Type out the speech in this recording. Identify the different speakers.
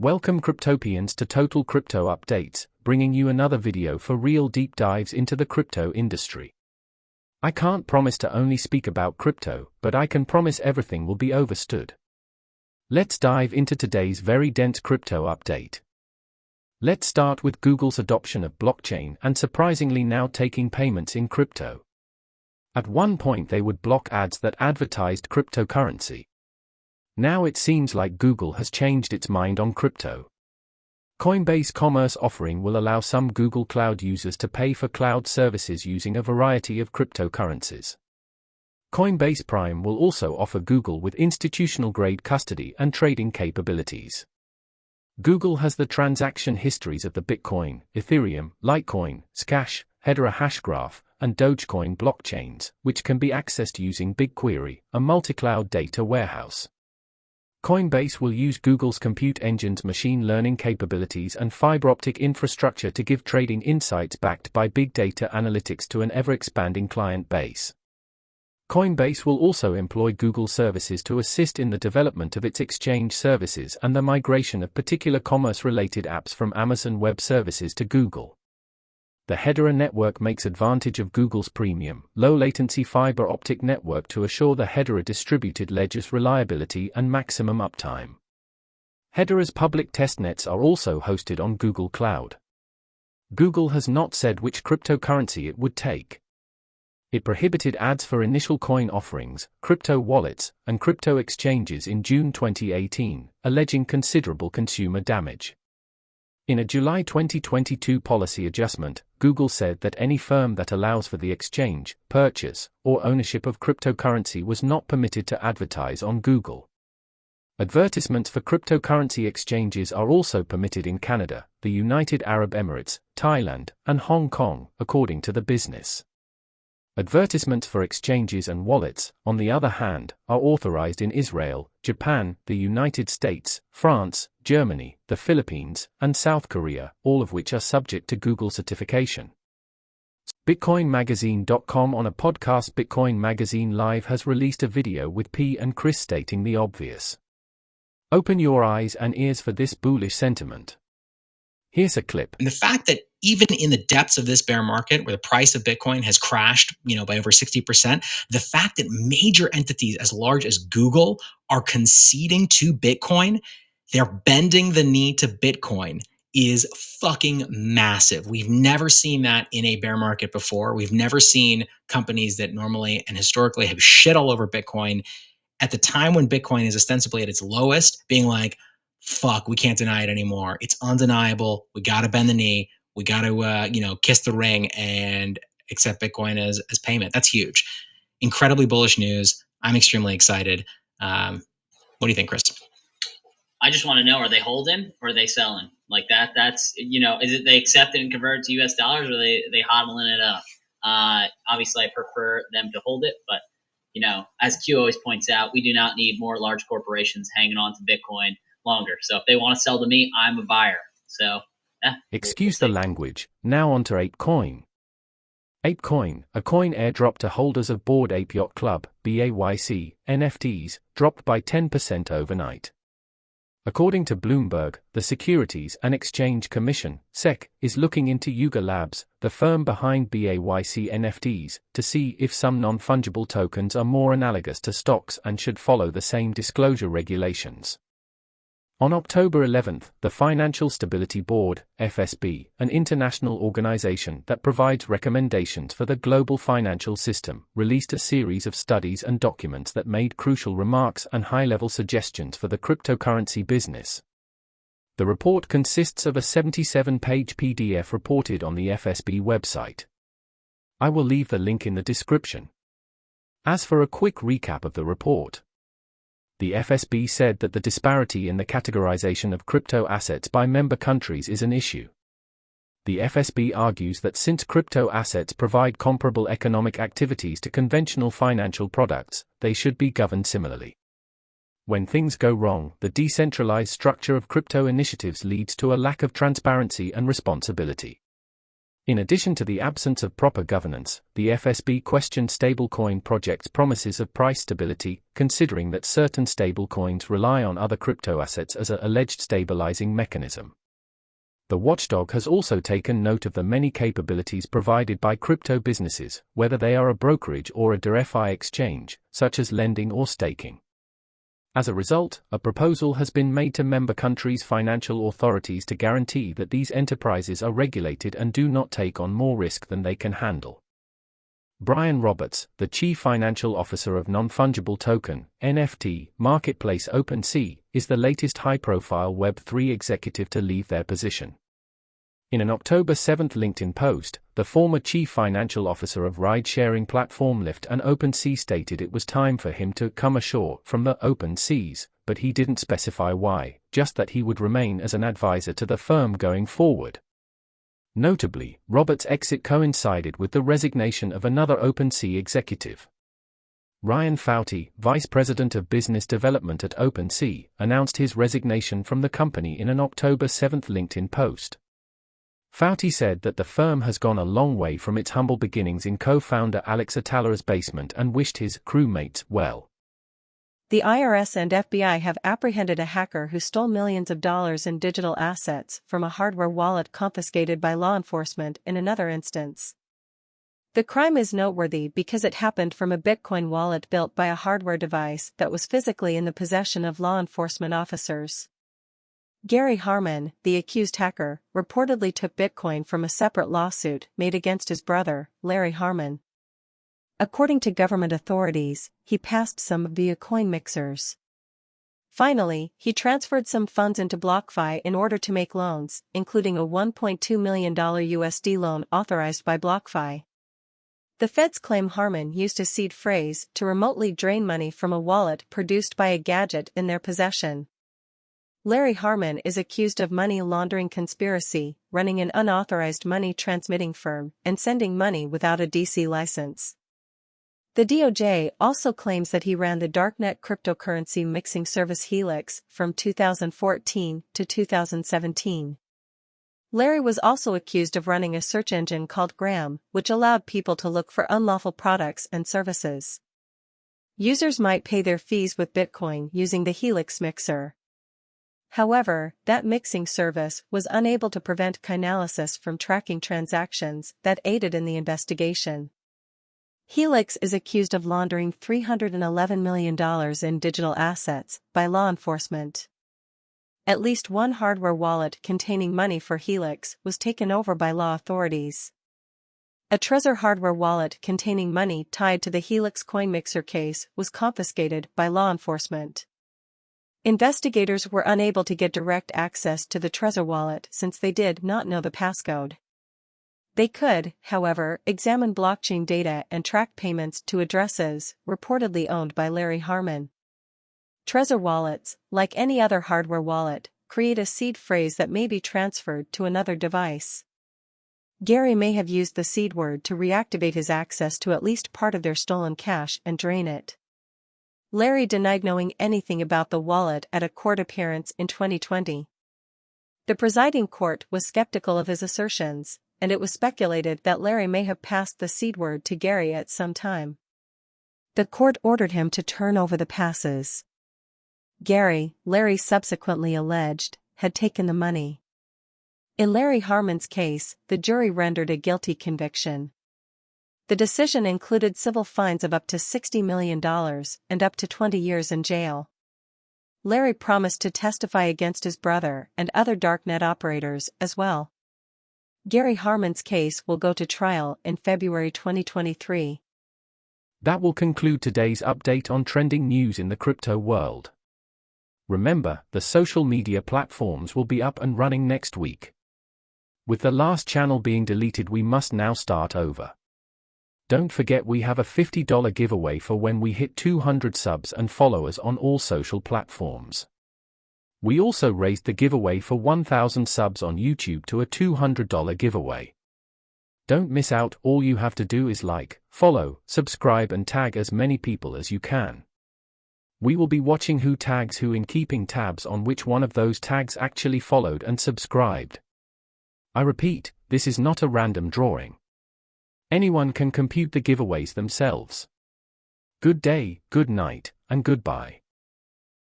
Speaker 1: Welcome Cryptopians to Total Crypto Updates, bringing you another video for real deep dives into the crypto industry. I can't promise to only speak about crypto, but I can promise everything will be overstood. Let's dive into today's very dense crypto update. Let's start with Google's adoption of blockchain and surprisingly now taking payments in crypto. At one point, they would block ads that advertised cryptocurrency. Now it seems like Google has changed its mind on crypto. Coinbase Commerce offering will allow some Google Cloud users to pay for cloud services using a variety of cryptocurrencies. Coinbase Prime will also offer Google with institutional grade custody and trading capabilities. Google has the transaction histories of the Bitcoin, Ethereum, Litecoin, Zcash, Hedera Hashgraph, and Dogecoin blockchains, which can be accessed using BigQuery, a multi-cloud data warehouse. Coinbase will use Google's compute engine's machine learning capabilities and fiber optic infrastructure to give trading insights backed by big data analytics to an ever expanding client base. Coinbase will also employ Google services to assist in the development of its exchange services and the migration of particular commerce related apps from Amazon Web Services to Google the Hedera network makes advantage of Google's premium, low latency fiber optic network to assure the Hedera distributed ledger's reliability and maximum uptime. Hedera's public testnets are also hosted on Google Cloud. Google has not said which cryptocurrency it would take. It prohibited ads for initial coin offerings, crypto wallets, and crypto exchanges in June 2018, alleging considerable consumer damage. In a July 2022 policy adjustment, Google said that any firm that allows for the exchange, purchase, or ownership of cryptocurrency was not permitted to advertise on Google. Advertisements for cryptocurrency exchanges are also permitted in Canada, the United Arab Emirates, Thailand, and Hong Kong, according to the business. Advertisements for exchanges and wallets, on the other hand, are authorized in Israel, Japan, the United States, France, Germany, the Philippines, and South Korea, all of which are subject to Google certification. BitcoinMagazine.com on a podcast Bitcoin Magazine Live has released a video with P and Chris stating the obvious. Open your eyes and ears for this bullish sentiment. Here's a clip.
Speaker 2: And the fact that even in the depths of this bear market where the price of Bitcoin has crashed, you know, by over 60%, the fact that major entities as large as Google are conceding to Bitcoin, they're bending the knee to Bitcoin is fucking massive. We've never seen that in a bear market before. We've never seen companies that normally and historically have shit all over Bitcoin at the time when Bitcoin is ostensibly at its lowest being like, fuck, we can't deny it anymore. It's undeniable. We got to bend the knee. We got to, uh, you know, kiss the ring and accept Bitcoin as, as payment. That's huge. Incredibly bullish news. I'm extremely excited. Um, what do you think, Chris?
Speaker 3: I just want to know: Are they holding or are they selling? Like that? That's you know, is it they accept it and convert it to U.S. dollars, or they they hodling it up? Uh, obviously, I prefer them to hold it, but you know, as Q always points out, we do not need more large corporations hanging on to Bitcoin longer. So if they want to sell to me, I'm a buyer. So yeah.
Speaker 1: Excuse the language. Now on to ApeCoin. ApeCoin, a coin airdrop to holders of Bored Ape Yacht Club, BAYC, NFTs, dropped by 10% overnight. According to Bloomberg, the Securities and Exchange Commission, SEC, is looking into Yuga Labs, the firm behind BAYC NFTs, to see if some non fungible tokens are more analogous to stocks and should follow the same disclosure regulations. On October 11, the Financial Stability Board, FSB, an international organization that provides recommendations for the global financial system, released a series of studies and documents that made crucial remarks and high level suggestions for the cryptocurrency business. The report consists of a 77 page PDF reported on the FSB website. I will leave the link in the description. As for a quick recap of the report, the FSB said that the disparity in the categorization of crypto assets by member countries is an issue. The FSB argues that since crypto assets provide comparable economic activities to conventional financial products, they should be governed similarly. When things go wrong, the decentralized structure of crypto initiatives leads to a lack of transparency and responsibility. In addition to the absence of proper governance, the FSB questioned stablecoin projects' promises of price stability, considering that certain stablecoins rely on other crypto assets as a alleged stabilizing mechanism. The watchdog has also taken note of the many capabilities provided by crypto businesses, whether they are a brokerage or a DeFi exchange, such as lending or staking. As a result, a proposal has been made to member countries' financial authorities to guarantee that these enterprises are regulated and do not take on more risk than they can handle. Brian Roberts, the Chief Financial Officer of Non Fungible Token NFT marketplace OpenSea, is the latest high profile Web3 executive to leave their position. In an October 7 LinkedIn post, the former chief financial officer of ride sharing platform Lyft and OpenSea stated it was time for him to come ashore from the open seas, but he didn't specify why, just that he would remain as an advisor to the firm going forward. Notably, Roberts' exit coincided with the resignation of another OpenSea executive. Ryan Foutty, Vice President of Business Development at OpenSea, announced his resignation from the company in an October 7 LinkedIn post. Foutty said that the firm has gone a long way from its humble beginnings in co-founder Alex Atallah's basement and wished his crewmates well.
Speaker 4: The IRS and FBI have apprehended a hacker who stole millions of dollars in digital assets from a hardware wallet confiscated by law enforcement in another instance. The crime is noteworthy because it happened from a Bitcoin wallet built by a hardware device that was physically in the possession of law enforcement officers. Gary Harmon, the accused hacker, reportedly took Bitcoin from a separate lawsuit made against his brother, Larry Harmon. According to government authorities, he passed some via coin mixers. Finally, he transferred some funds into BlockFi in order to make loans, including a $1.2 million USD loan authorized by BlockFi. The feds claim Harmon used a seed phrase to remotely drain money from a wallet produced by a gadget in their possession. Larry Harmon is accused of money laundering conspiracy, running an unauthorized money transmitting firm, and sending money without a DC license. The DOJ also claims that he ran the darknet cryptocurrency mixing service Helix from 2014 to 2017. Larry was also accused of running a search engine called Gram, which allowed people to look for unlawful products and services. Users might pay their fees with Bitcoin using the Helix mixer. However, that mixing service was unable to prevent Chainalysis from tracking transactions that aided in the investigation. Helix is accused of laundering $311 million in digital assets by law enforcement. At least one hardware wallet containing money for Helix was taken over by law authorities. A Trezor hardware wallet containing money tied to the Helix coin mixer case was confiscated by law enforcement. Investigators were unable to get direct access to the Trezor wallet since they did not know the passcode. They could, however, examine blockchain data and track payments to addresses reportedly owned by Larry Harmon. Trezor wallets, like any other hardware wallet, create a seed phrase that may be transferred to another device. Gary may have used the seed word to reactivate his access to at least part of their stolen cash and drain it. Larry denied knowing anything about the wallet at a court appearance in 2020. The presiding court was skeptical of his assertions, and it was speculated that Larry may have passed the seed word to Gary at some time. The court ordered him to turn over the passes. Gary, Larry subsequently alleged, had taken the money. In Larry Harmon's case, the jury rendered a guilty conviction. The decision included civil fines of up to $60 million and up to 20 years in jail. Larry promised to testify against his brother and other darknet operators as well. Gary Harmon's case will go to trial in February 2023.
Speaker 1: That will conclude today's update on trending news in the crypto world. Remember, the social media platforms will be up and running next week. With the last channel being deleted, we must now start over. Don't forget we have a $50 giveaway for when we hit 200 subs and followers on all social platforms. We also raised the giveaway for 1000 subs on YouTube to a $200 giveaway. Don't miss out, all you have to do is like, follow, subscribe and tag as many people as you can. We will be watching who tags who in keeping tabs on which one of those tags actually followed and subscribed. I repeat, this is not a random drawing. Anyone can compute the giveaways themselves. Good day, good night, and goodbye.